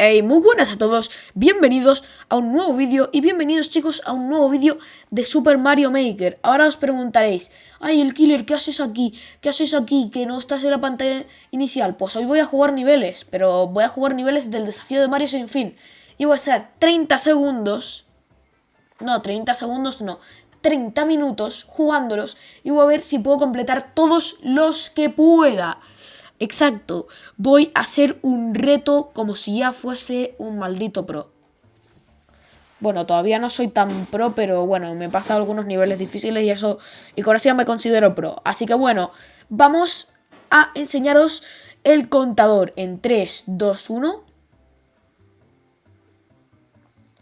Hey, muy buenas a todos, bienvenidos a un nuevo vídeo y bienvenidos chicos a un nuevo vídeo de Super Mario Maker. Ahora os preguntaréis, ay el killer, ¿qué haces aquí? ¿Qué haces aquí que no estás en la pantalla inicial? Pues hoy voy a jugar niveles, pero voy a jugar niveles del desafío de Mario sin fin. Y voy a estar 30 segundos, no, 30 segundos no, 30 minutos jugándolos y voy a ver si puedo completar todos los que pueda. Exacto, voy a hacer un reto como si ya fuese un maldito pro. Bueno, todavía no soy tan pro, pero bueno, me he pasado algunos niveles difíciles y eso, y con eso ya me considero pro. Así que bueno, vamos a enseñaros el contador en 3, 2, 1.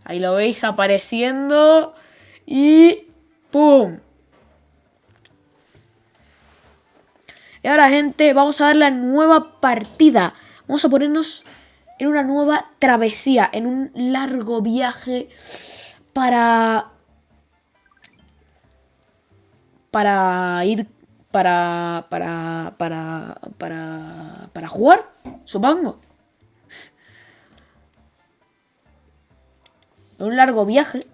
Ahí lo veis apareciendo y ¡pum! Y ahora, gente, vamos a dar la nueva partida. Vamos a ponernos en una nueva travesía, en un largo viaje para... Para ir... Para... Para... Para... Para... Para jugar, supongo. Un largo viaje.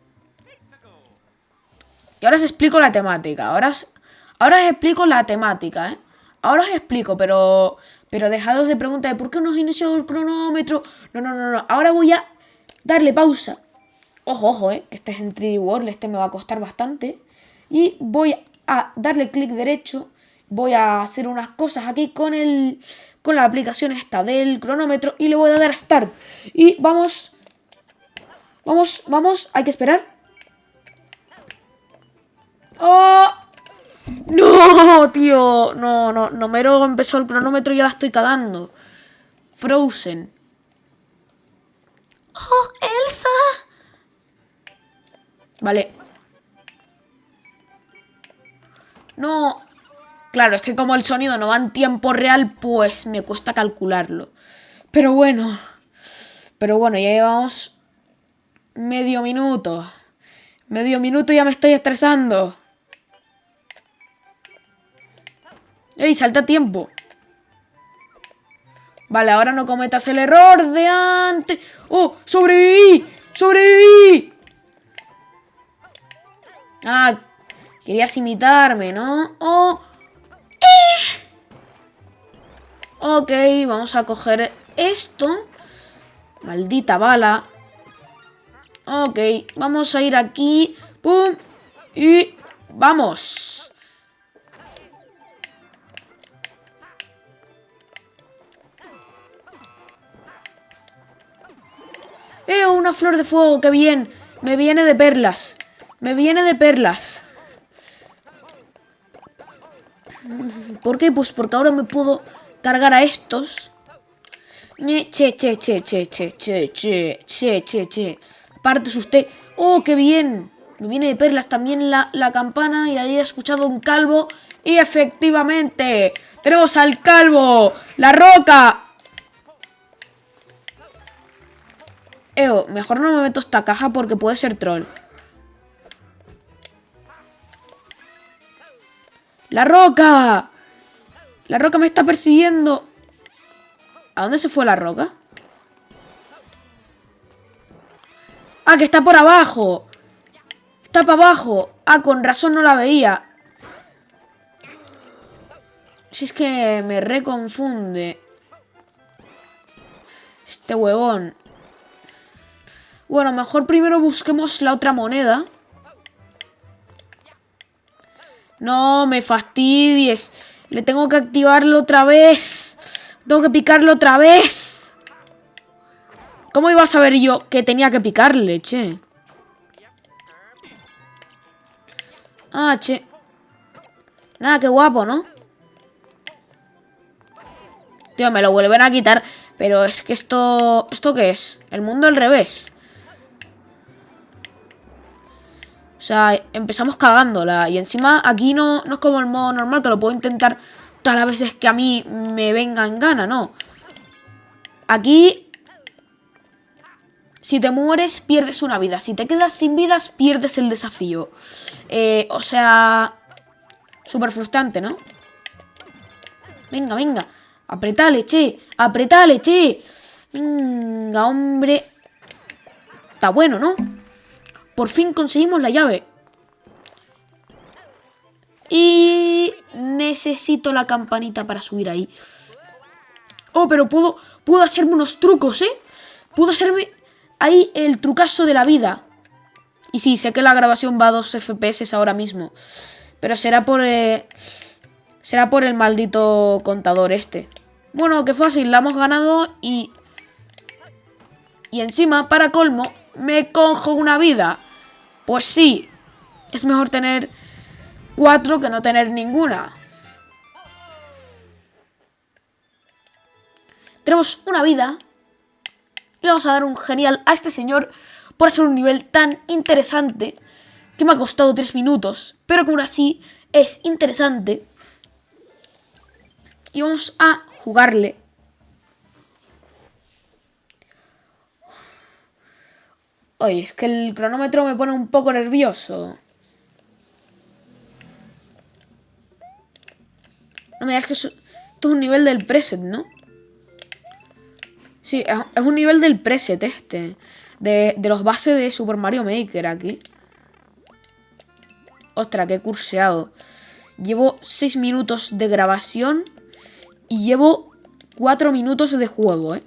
Y ahora os explico la temática. Ahora os, ahora os explico la temática, ¿eh? Ahora os explico, pero, pero dejados de preguntar por qué no has iniciado el cronómetro. No, no, no, no. Ahora voy a darle pausa. Ojo, ojo, eh, que este es en 3D World, este me va a costar bastante. Y voy a darle clic derecho. Voy a hacer unas cosas aquí con el con la aplicación esta del cronómetro y le voy a dar a Start. Y vamos, vamos, vamos, hay que esperar. ¡Oh! ¡No, tío! No, no, no mero empezó el cronómetro y ya la estoy cagando. Frozen. ¡Oh, Elsa! Vale. No. Claro, es que como el sonido no va en tiempo real, pues me cuesta calcularlo. Pero bueno. Pero bueno, ya llevamos medio minuto. Medio minuto y ya me estoy estresando. ¡Ey, salta tiempo! Vale, ahora no cometas el error de antes. ¡Oh! ¡Sobreviví! ¡Sobreviví! Ah, querías imitarme, ¿no? ¡Oh! ¡Eh! Ok, vamos a coger esto. Maldita bala. Ok, vamos a ir aquí. ¡Pum! Y... ¡Vamos! ¡Eh, una flor de fuego! ¡Qué bien! Me viene de perlas. Me viene de perlas. ¿Por qué? Pues porque ahora me puedo cargar a estos. Che, che, che, che, che, che, che, che, che, che. Partes usted. ¡Oh, qué bien! Me viene de perlas también la, la campana y ahí he escuchado un calvo. Y efectivamente, tenemos al calvo, la roca, Eo, mejor no me meto esta caja porque puede ser troll. ¡La roca! La roca me está persiguiendo. ¿A dónde se fue la roca? ¡Ah, que está por abajo! Está para abajo. Ah, con razón no la veía. Si es que me reconfunde. Este huevón. Bueno, mejor primero busquemos la otra moneda. No, me fastidies. Le tengo que activarlo otra vez. Tengo que picarlo otra vez. ¿Cómo iba a saber yo que tenía que picarle, che? Ah, che. Nada, qué guapo, ¿no? Tío, me lo vuelven a quitar. Pero es que esto... ¿Esto qué es? El mundo al revés. O sea, empezamos cagándola. Y encima aquí no, no es como el modo normal, que lo puedo intentar todas las veces que a mí me venga en gana, no. Aquí... Si te mueres, pierdes una vida. Si te quedas sin vidas, pierdes el desafío. Eh, o sea... Súper frustrante, ¿no? Venga, venga. Apretale, che. Apretale, che. Venga, hombre. Está bueno, ¿no? Por fin conseguimos la llave. Y necesito la campanita para subir ahí. Oh, pero puedo, puedo hacerme unos trucos, ¿eh? Puedo hacerme ahí el trucazo de la vida. Y sí, sé que la grabación va a 2 FPS ahora mismo. Pero será por... Eh, será por el maldito contador este. Bueno, qué fácil, la hemos ganado y... Y encima, para colmo, me cojo una vida. Pues sí, es mejor tener cuatro que no tener ninguna. Tenemos una vida. Le vamos a dar un genial a este señor por hacer un nivel tan interesante que me ha costado tres minutos, pero que aún así es interesante. Y vamos a jugarle. Oye, es que el cronómetro me pone un poco nervioso. No me digas que esto es un nivel del preset, ¿no? Sí, es un nivel del preset este. De, los bases de Super Mario Maker aquí. Ostras, qué curseado. Llevo 6 minutos de grabación y llevo 4 minutos de juego, ¿eh?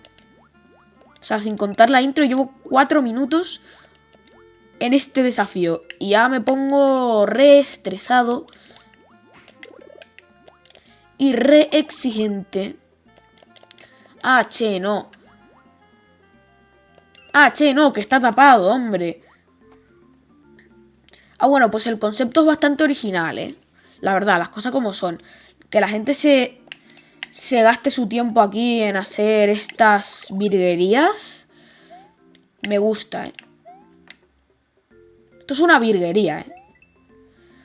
O sea, sin contar la intro, llevo 4 minutos en este desafío. Y ya me pongo re estresado y re exigente. Ah, che, no. Ah, che, no, que está tapado, hombre. Ah, bueno, pues el concepto es bastante original, ¿eh? La verdad, las cosas como son. Que la gente se, se gaste su tiempo aquí en hacer estas virguerías. Me gusta, ¿eh? Esto es una virguería, ¿eh?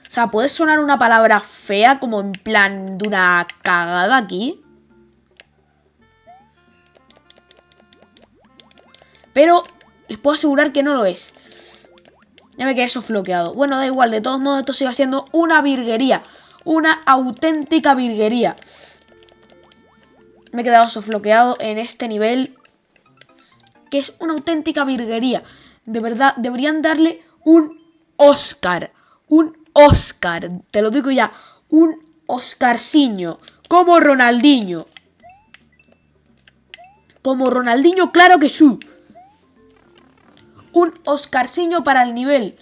O sea, puede sonar una palabra fea como en plan de una cagada aquí. Pero les puedo asegurar que no lo es. Ya me quedé sofloqueado. Bueno, da igual, de todos modos esto sigue siendo una virguería. Una auténtica virguería. Me he quedado sofloqueado en este nivel. Que es una auténtica virguería. De verdad, deberían darle un Oscar. Un Oscar, te lo digo ya, un Oscarciño, como Ronaldinho. Como Ronaldinho, claro que sí. Un Oscarciño para el nivel.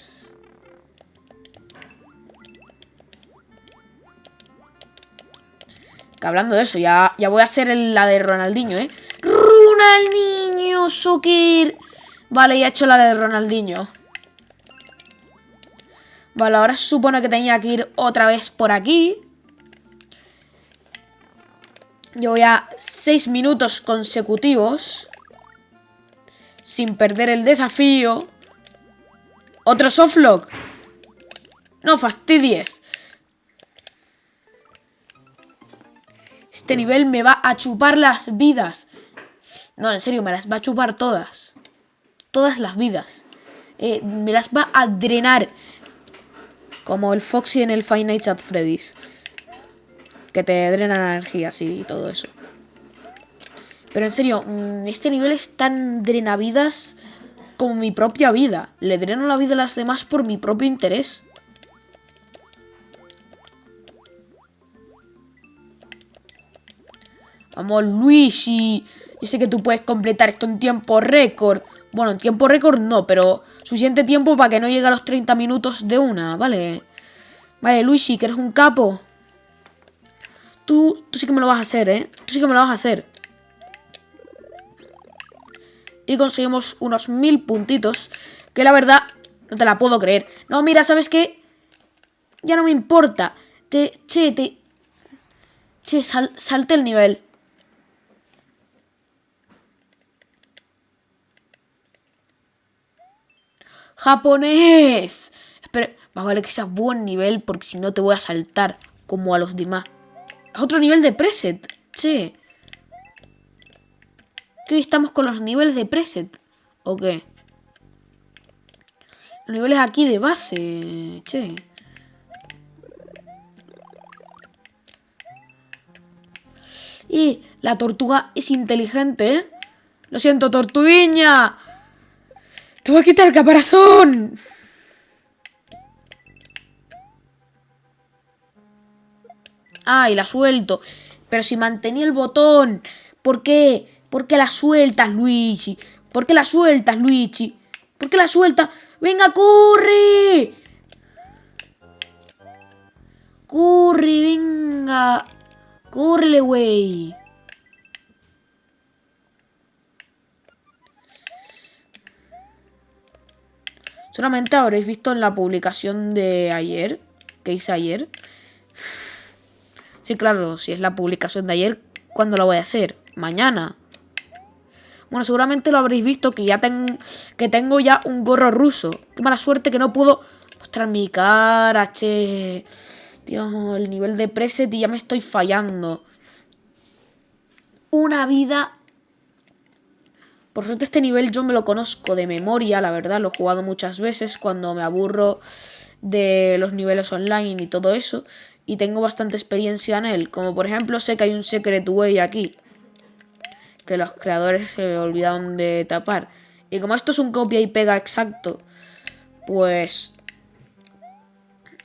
Que hablando de eso, ya, ya voy a hacer la de Ronaldinho, ¿eh? Ronaldinho, soccer. Vale, ya he hecho la de Ronaldinho. Vale, ahora se supone que tenía que ir otra vez por aquí. Yo voy a 6 minutos consecutivos. Sin perder el desafío. Otro softlock. No fastidies. Este nivel me va a chupar las vidas. No, en serio, me las va a chupar todas. Todas las vidas. Eh, me las va a drenar. Como el Foxy en el Five Nights at Freddy's. Que te drena la energía, sí, y todo eso. Pero en serio, mm, este nivel es tan drenavidas como mi propia vida. Le dreno la vida a las demás por mi propio interés. Vamos, Luigi. Yo sé que tú puedes completar esto en tiempo récord. Bueno, en tiempo récord no, pero suficiente tiempo para que no llegue a los 30 minutos de una, ¿vale? Vale, Luigi, que eres un capo. Tú, tú sí que me lo vas a hacer, ¿eh? Tú sí que me lo vas a hacer. Y conseguimos unos mil puntitos. Que la verdad, no te la puedo creer. No, mira, ¿sabes qué? Ya no me importa. Te, che, te... Che, salte el nivel. ¡Japonés! Espera, más vale que seas buen nivel porque si no te voy a saltar como a los demás. Otro nivel de preset, che. ¿Qué hoy estamos con los niveles de preset? ¿O qué? Los niveles aquí de base, che. Y la tortuga es inteligente, ¿eh? Lo siento, tortuguiña. Te voy a quitar el caparazón. Ay, la suelto. Pero si mantenía el botón. ¿Por qué? ¿Por qué la sueltas, Luigi? ¿Por qué la sueltas, Luigi? ¿Por qué la sueltas? ¡Venga, corre! ¡Corre, venga! ¡Corre, güey! Solamente habréis visto en la publicación de ayer, que hice ayer. Sí, claro, si es la publicación de ayer, ¿cuándo la voy a hacer? Mañana. Bueno, seguramente lo habréis visto que ya que tengo ya un gorro ruso. Qué mala suerte que no puedo mostrar mi cara, che. Dios, el nivel de preset y ya me estoy fallando. Una vida por suerte este nivel yo me lo conozco de memoria, la verdad, lo he jugado muchas veces cuando me aburro de los niveles online y todo eso. Y tengo bastante experiencia en él, como por ejemplo sé que hay un Secret Way aquí. Que los creadores se olvidaron de tapar. Y como esto es un copia y pega exacto, pues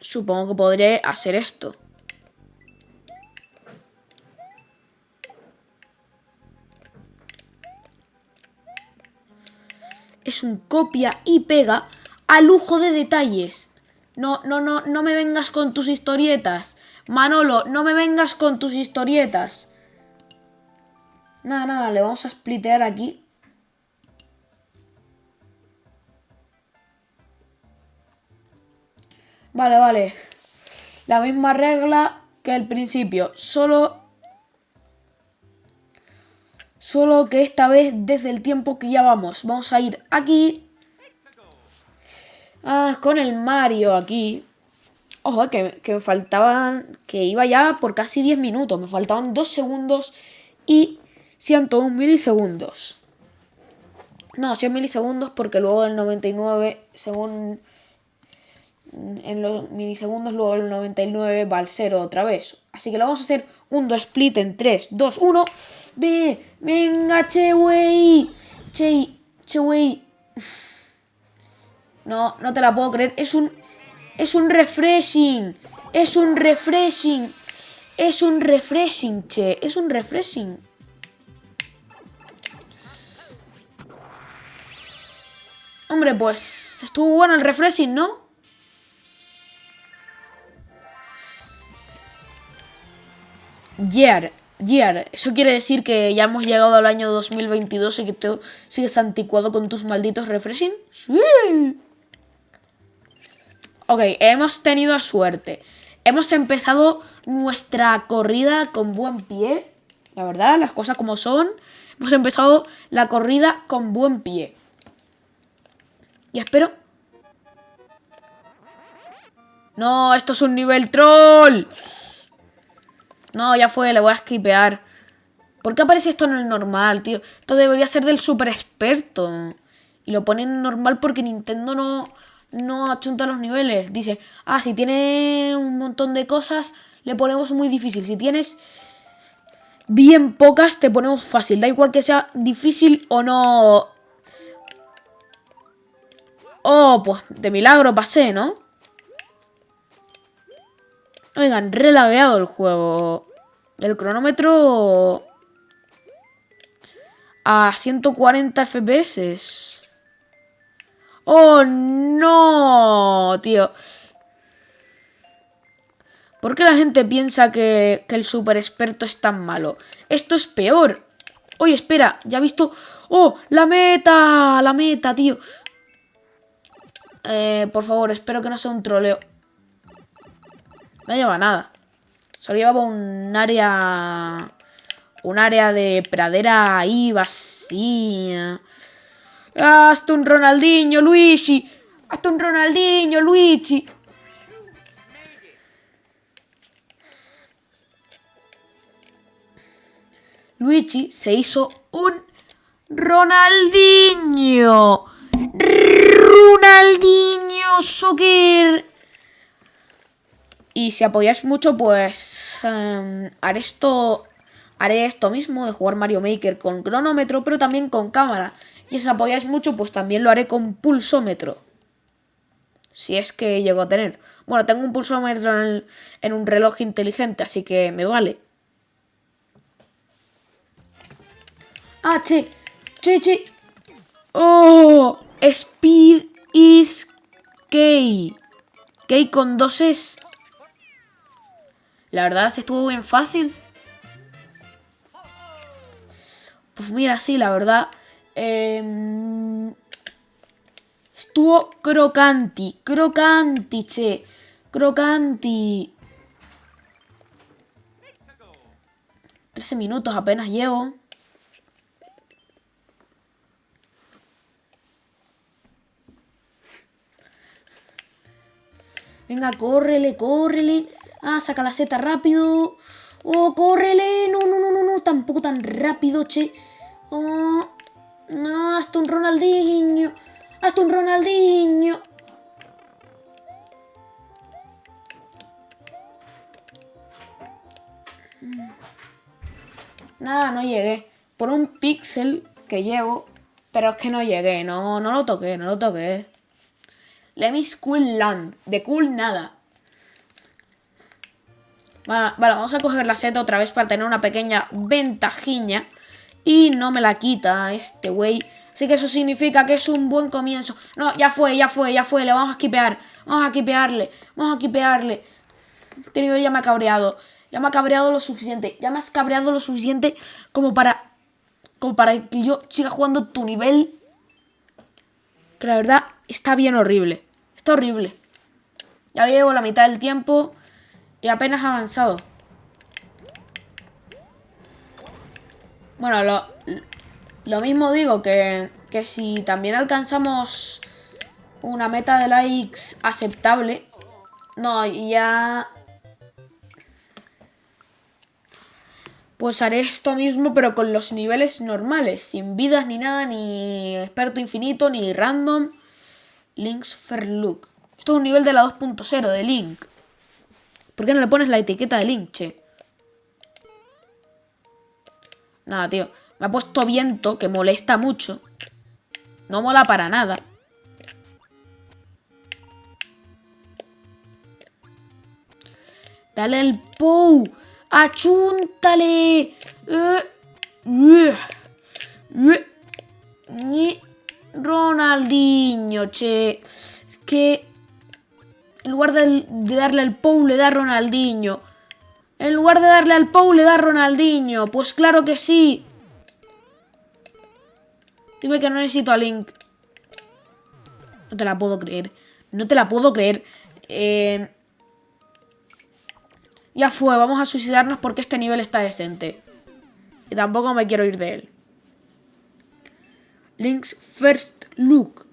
supongo que podré hacer esto. Es un copia y pega a lujo de detalles. No, no, no, no me vengas con tus historietas. Manolo, no me vengas con tus historietas. Nada, nada, le vamos a splitear aquí. Vale, vale. La misma regla que al principio. Solo Solo que esta vez desde el tiempo que ya vamos. Vamos a ir aquí. Ah, con el Mario aquí. Ojo, que, me faltaban... Que iba ya por casi 10 minutos. Me faltaban 2 segundos y 101 milisegundos. No, 100 milisegundos porque luego el 99, según... En los milisegundos, luego el 99 va al 0 otra vez. Así que lo vamos a hacer un 2 split en 3, 2, 1. Ve, venga, che, wey. Che, che, wey. No, no te la puedo creer. Es un, es un refreshing. Es un refreshing. Es un refreshing, che. Es un refreshing. Hombre, pues estuvo bueno el refreshing, ¿no? Year. Year. Eso quiere decir que ya hemos llegado al año 2022 y que tú sigues anticuado con tus malditos refreshing. Sí. Ok, hemos tenido suerte. Hemos empezado nuestra corrida con buen pie. La verdad, las cosas como son. Hemos empezado la corrida con buen pie. Y espero... No, esto es un nivel troll. No, ya fue, le voy a skipear. ¿Por qué aparece esto en el normal, tío? Esto debería ser del super experto. Y lo ponen en normal porque Nintendo no, no achunta los niveles. Dice, ah, si tiene un montón de cosas, le ponemos muy difícil. Si tienes bien pocas, te ponemos fácil. Da igual que sea difícil o no. Oh, pues de milagro pasé, ¿no? Oigan, relagueado el juego. El cronómetro a 140 FPS. ¡Oh, no! Tío. ¿Por qué la gente piensa que, el super experto es tan malo? Esto es peor. Oye, espera, ya he visto... ¡Oh, la meta! La meta, tío. Eh, por favor, espero que no sea un troleo. No lleva nada. Solo llevaba un área... Un área de pradera ahí vacía. Hasta un Ronaldinho, Luigi. Hasta un Ronaldinho, Luigi. Luigi se hizo un Ronaldinho. Ronaldinho Soccer. Y si apoyáis mucho, pues em, haré esto haré esto mismo de jugar Mario Maker con cronómetro, pero también con cámara. Y si apoyáis mucho, pues también lo haré con pulsómetro. Si es que llego a tener. Bueno, tengo un pulsómetro en, en un reloj inteligente, así que me vale. Ah, che, che, che. Oh, Speed is K. K con dos es. La verdad, se estuvo bien fácil. Pues mira, sí, la verdad. Em, estuvo crocanti. Crocanti, che. Crocanti. 13 minutos apenas llevo. Venga, córrele, córrele. Ah, saca la seta rápido. Oh, córrele. No, no, no, no, no. Tampoco tan rápido, che. Oh, no, hasta un Ronaldinho. Hasta un Ronaldinho. Nada, no llegué. Por un píxel que llego. Pero es que no llegué. No, no lo toqué, no lo toqué. Lemis Cool Land. De cool nada. Vale, vamos a coger la seta otra vez para tener una pequeña ventajiña. Y no me la quita este güey. Así que eso significa que es un buen comienzo. No, ya fue, ya fue, ya fue. Le vamos a skipear. Vamos a skipearle. Vamos a skipearle. Este nivel ya me ha cabreado. Ya me ha cabreado lo suficiente. Ya me has cabreado lo suficiente como para... Como para que yo siga jugando tu nivel. Que la verdad está bien horrible. Está horrible. Ya llevo la mitad del tiempo y apenas avanzado. Bueno, lo, lo mismo digo que, que si también alcanzamos una meta de likes aceptable, no, ya... Pues haré esto mismo, pero con los niveles normales, sin vidas ni nada, ni experto infinito, ni random. Links Look. Esto es un nivel de la 2.0 de Link. ¿Por qué no le pones la etiqueta de Link, che? Nada, tío. Me ha puesto viento, que molesta mucho. No mola para nada. Dale el POU. ¡Achúntale! Eh, eh, eh, Ronaldinho, che. Que en lugar de, darle al Pou le da Ronaldinho. En lugar de darle al Pou le da Ronaldinho. Pues claro que sí. Dime que no necesito a Link. No te la puedo creer. No te la puedo creer. Eh, ya fue, vamos a suicidarnos porque este nivel está decente. Y tampoco me quiero ir de él. Link's First Look.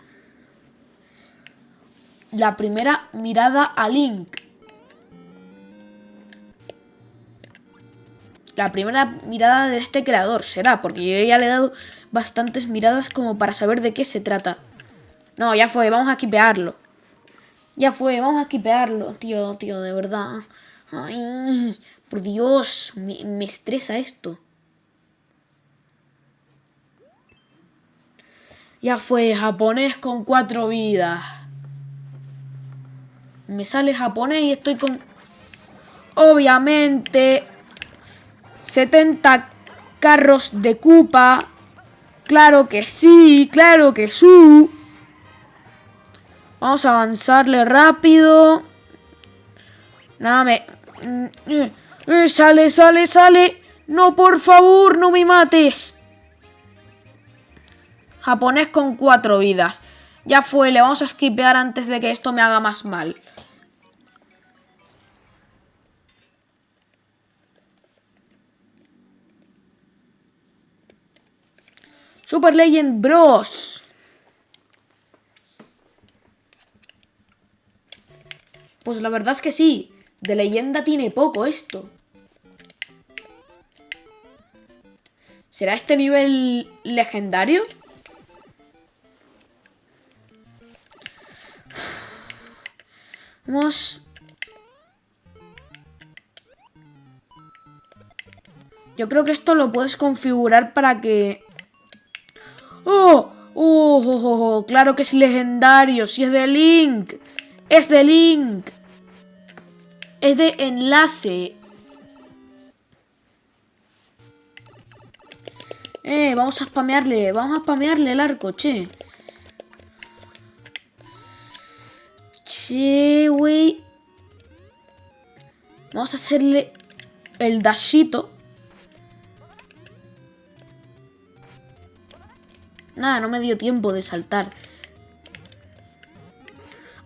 La primera mirada a Link. La primera mirada de este creador será, porque yo ya le he dado bastantes miradas como para saber de qué se trata. No, ya fue, vamos a equipearlo. Ya fue, vamos a equipearlo, tío, tío, de verdad. Ay, por Dios, me, me estresa esto. Ya fue, japonés con cuatro vidas. Me sale japonés y estoy con... Obviamente... 70 carros de Koopa. Claro que sí, claro que sí. Vamos a avanzarle rápido. Nada, me... Eh, sale, sale, sale. No, por favor, no me mates. Japonés con cuatro vidas. Ya fue, le vamos a skipear antes de que esto me haga más mal. Super Legend Bros. Pues la verdad es que sí. De leyenda tiene poco esto. ¿Será este nivel legendario? Yo creo que esto lo puedes configurar para que... ¡Oh! ¡Oh! oh, oh, claro que es legendario! ¡Si es de Link! ¡Es de Link! Es de enlace. Eh, vamos a spamearle, vamos a spamearle el arco, che. Che, güey. Vamos a hacerle el dashito. Nada, no me dio tiempo de saltar.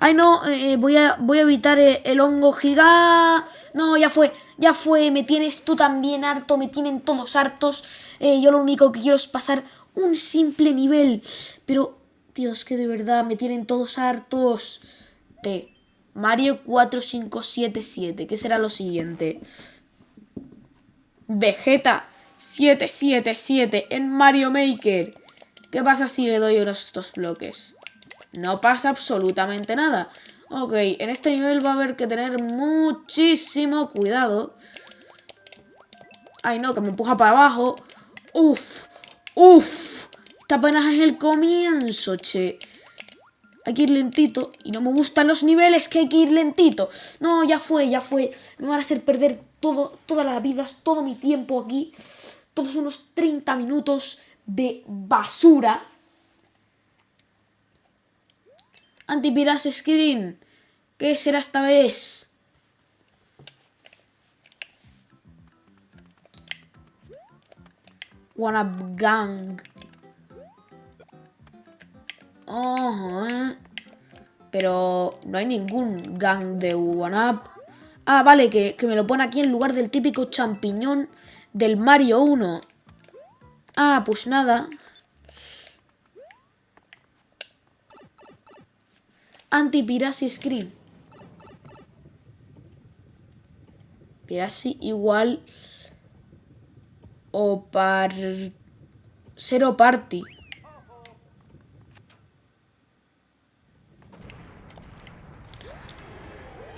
Ay, no, eh, eh, voy, a, voy a evitar eh, el, hongo gigante. No, ya fue, ya fue. Me tienes tú también harto, me tienen todos hartos. yo lo único que quiero es pasar un simple nivel. Pero, Dios, que de verdad me tienen todos hartos. T. Mario 4577. ¿Qué será lo siguiente? Vegeta 777 en Mario Maker. ¿Qué pasa si le doy estos bloques? No pasa absolutamente nada. Ok, en este nivel va a haber que tener muchísimo cuidado. Ay, no, que me empuja para abajo. Uf, uf. Esta apenas es el comienzo, che. Hay que ir lentito. Y no me gustan los niveles que hay que ir lentito. No, ya fue, ya fue. Me van a hacer perder todo, todas las vidas, todo mi tiempo aquí. Todos unos 30 minutos de basura. Antipiras Screen. ¿Qué será esta vez? One Up Gang. Pero no hay ningún gang de One Up. Ah, vale, que, que me lo pone aquí en lugar del típico champiñón del Mario 1. Ah, pues nada. anti-piracy screen. Piracy igual o par cero party.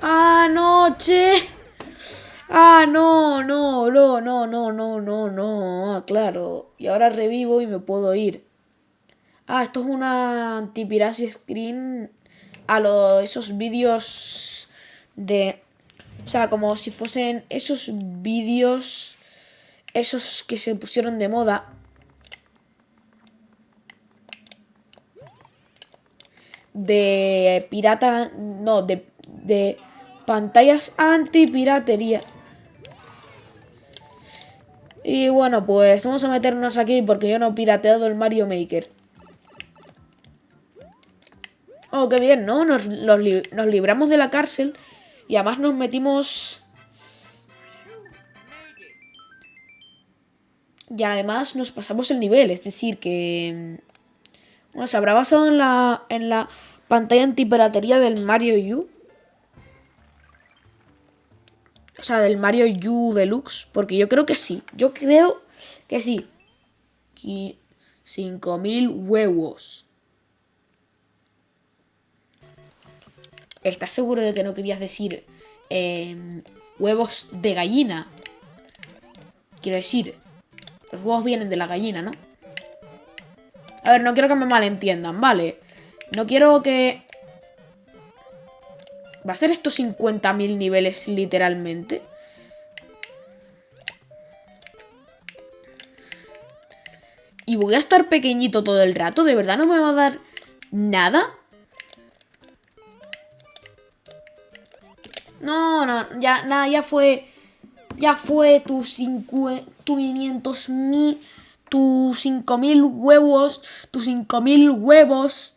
Ah, no, che. Ah, no, no, no, no, no, no, no, no. Claro. Y ahora revivo y me puedo ir. Ah, esto es una anti-piracy screen a lo, esos vídeos de... O sea, como si fuesen esos vídeos, esos que se pusieron de moda. De pirata, no, de, de pantallas anti-piratería. Y bueno, pues vamos a meternos aquí porque yo no he pirateado el Mario Maker. Oh, qué bien, ¿no? Nos, libramos de la cárcel y además nos metimos... Y además nos pasamos el nivel, es decir, que... Bueno, se habrá basado en la, en la pantalla antipiratería del Mario U. O sea, del Mario U Deluxe. Porque yo creo que sí. Yo creo que sí. 5.000 huevos. ¿Estás seguro de que no querías decir em, huevos de gallina? Quiero decir, los huevos vienen de la gallina, ¿no? A ver, no quiero que me malentiendan, ¿vale? No quiero que... ¿Va a ser estos 50.000 niveles literalmente? Y voy a estar pequeñito todo el rato, ¿de verdad no me va a dar nada? No, no, ya, nada, ya fue. Ya fue tus, tu 500 mil. Tus 5000 huevos. Tus 5000 huevos.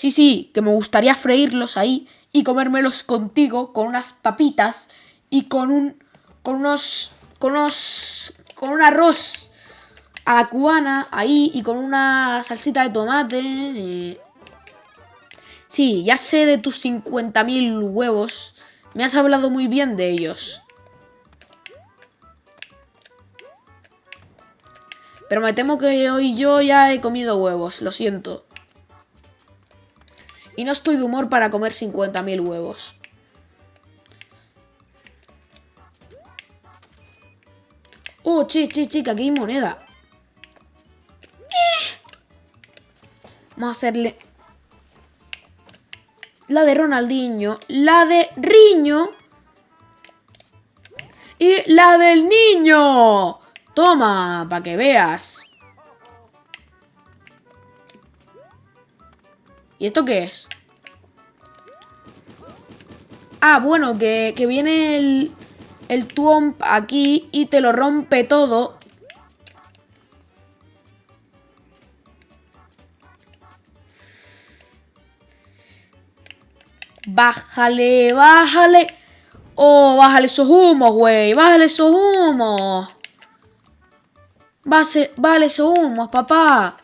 Sí, sí, que me gustaría freírlos ahí y comérmelos contigo con unas papitas y con un. con unos. con unos. con un arroz a la cubana ahí y con una salsita de tomate. Eh, Sí, ya sé de tus 50.000 huevos. Me has hablado muy bien de ellos. Pero me temo que hoy yo ya he comido huevos, lo siento. Y no estoy de humor para comer 50.000 huevos. Oh, che, che, che, que aquí hay moneda. Vamos a hacerle... La de Ronaldinho. La de Riño. Y la del niño. Toma, para que veas. ¿Y esto qué es? Ah, bueno, que, viene el, el Tuomp aquí y te lo rompe todo. Bájale, bájale. Oh, bájale esos humos, güey. Bájale esos humos. Bájale esos humos, papá.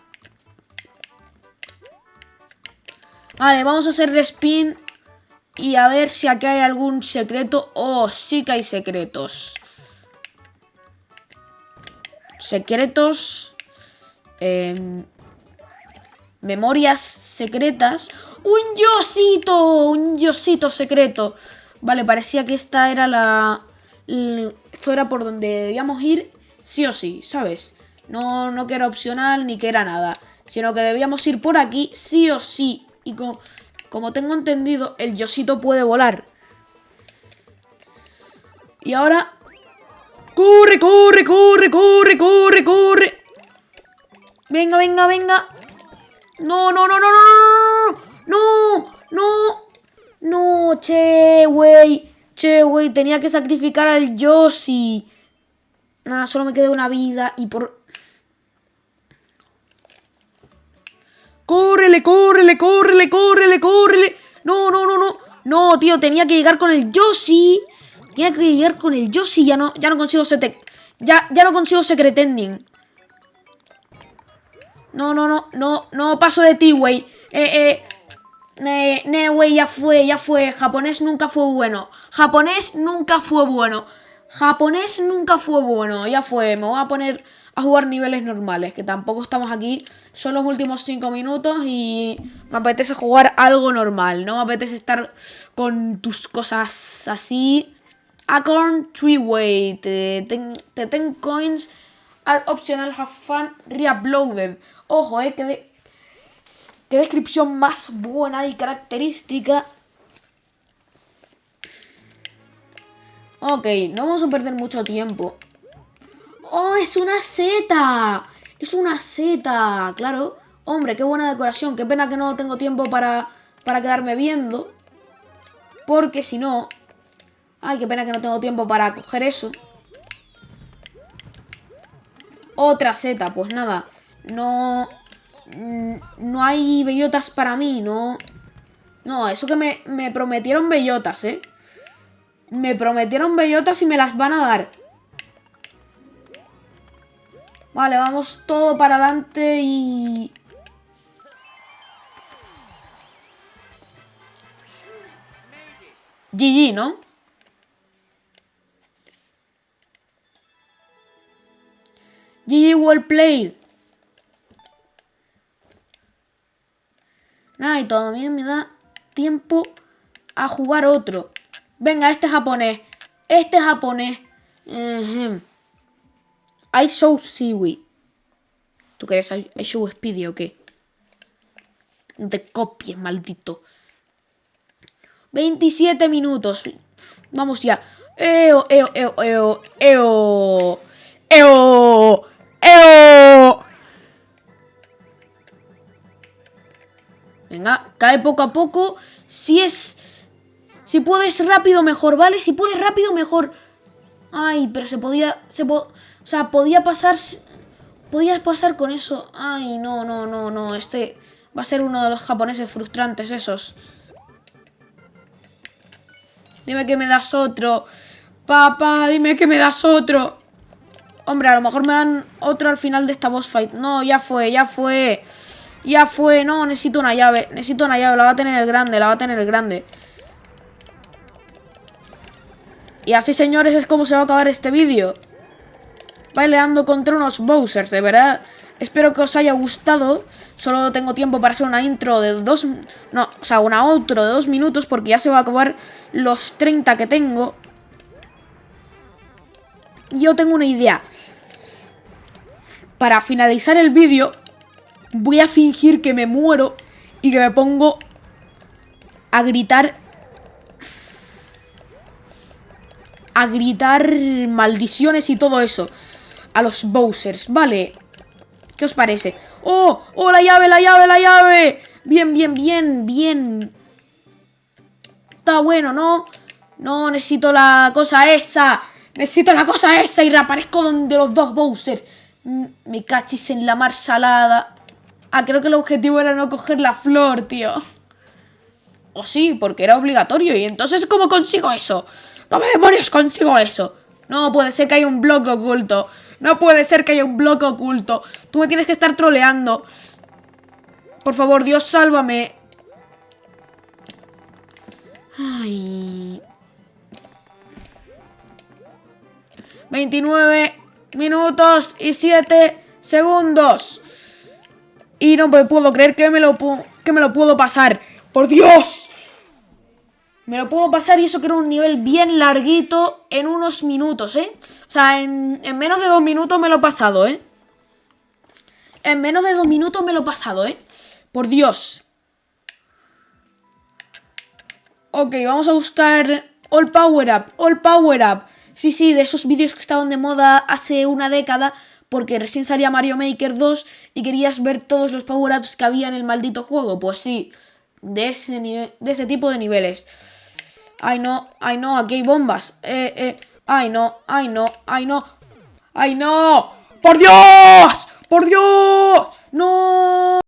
Vale, vamos a hacer respin y a ver si aquí hay algún secreto. Oh, sí que hay secretos. Secretos. Em, memorias secretas. ¡Un yosito! Un yosito secreto. Vale, parecía que esta era la... Esto era por donde debíamos ir sí o sí, ¿sabes? No, no que era opcional ni que era nada. Sino que debíamos ir por aquí sí o sí. Y con, como tengo entendido, el Yosito puede volar. Y ahora... ¡Corre, corre, corre, corre, corre, corre! ¡Venga, venga, venga! ¡No, no, no, no, no! ¡No! ¡No! ¡No! ¡Che, güey! ¡Che, güey! Tenía que sacrificar al Yoshi. Nada, solo me quedé una vida y por... ¡Córrele, córrele, córrele, córrele, córrele! No, no, no, no. No, tío, tenía que llegar con el Yoshi. Tenía que llegar con el Yoshi. Ya no, ya no consigo sete... Ya, ya no consigo Secret Ending. No, no, no, no, no paso de ti, güey. Eh, eh. Ne, güey, ya fue, ya fue. Japonés nunca fue bueno. Japonés nunca fue bueno. Japonés nunca fue bueno. Ya fue, me voy a poner a jugar niveles normales, que tampoco estamos aquí, son los últimos 5 minutos y me apetece jugar algo normal, no me apetece estar con tus cosas así. Acorn Treeway, the 10 coins are optional, have fun, reuploaded. Ojo, eh, que, qué descripción más buena y característica. Ok, no vamos a perder mucho tiempo. ¡Oh, es una seta! Es una seta, claro. Hombre, qué buena decoración. Qué pena que no tengo tiempo para, para quedarme viendo. Porque si no... Ay, qué pena que no tengo tiempo para coger eso. Otra seta, pues nada. No... Mm, no hay bellotas para mí, no... No, eso que me, me prometieron bellotas, ¿eh? Me prometieron bellotas y me las van a dar. Vale, vamos todo para adelante y... GG, ¿no? GG well played. Nada, y todavía me da tiempo a jugar otro. Venga, este japonés. Este japonés. I show seaweed. ¿Tú querés I, show speedy o qué? Te copies, maldito. 27 minutos. Vamos ya. Eo, eo, eo, eo, eo. Eo. Eo. Venga, cae poco a poco. Si es... Si puedes rápido, mejor, ¿vale? Si puedes rápido, mejor. Ay, pero se podía... Se po o sea, podía pasar... Podías pasar con eso. Ay, no, no, no, no. Este va a ser uno de los japoneses frustrantes esos. Dime que me das otro. Papá, dime que me das otro. Hombre, a lo mejor me dan otro al final de esta boss fight. No, ya fue, ya fue. Ya fue. No, necesito una llave. Necesito una llave. La va a tener el grande, la va a tener el grande. Y así, señores, es como se va a acabar este vídeo peleando contra unos Bowsers, de verdad. Espero que os haya gustado. Solo tengo tiempo para hacer una intro de dos... No, o sea, una outro de dos minutos porque ya se va a acabar los 30 que tengo. Yo tengo una idea. para finalizar el vídeo, voy a fingir que me muero y que me pongo a gritar... A gritar maldiciones y todo eso. A los Bowsers, ¿vale? ¿Qué os parece? ¡Oh! ¡Oh, la llave, la llave, la llave! Bien, bien, bien, bien. Está bueno, ¿no? No, necesito la cosa esa. Necesito la cosa esa y reaparezco donde los dos Bowsers. Mm, me cachis en la mar salada. Ah, creo que el objetivo era no coger la flor, tío. O sí, porque era obligatorio. ¿Y entonces cómo consigo eso? ¿Cómo demonios consigo eso? No puede ser que haya un bloque oculto. No puede ser que haya un bloque oculto. Tú me tienes que estar troleando. Por favor, Dios, sálvame. Ay. 29 minutos y 7 segundos. Y no me puedo creer que me lo, que me lo puedo pasar. ¡Por Dios! Me lo puedo pasar y eso que era un nivel bien larguito en unos minutos, ¿eh? O sea, en, menos de dos minutos me lo he pasado, ¿eh? En menos de dos minutos me lo he pasado, ¿eh? Por Dios. Ok, vamos a buscar All Power Up, All Power Up. Sí, sí, de esos vídeos que estaban de moda hace una década, porque recién salía Mario Maker 2 y querías ver todos los power-ups que había en el maldito juego. Pues sí, de ese, de ese tipo de niveles. Ay, no, ay, no, aquí hay bombas. Eh, eh, ay, no, ay, no, ay, no. ¡Ay, no! ¡Por Dios! ¡Por Dios! ¡No!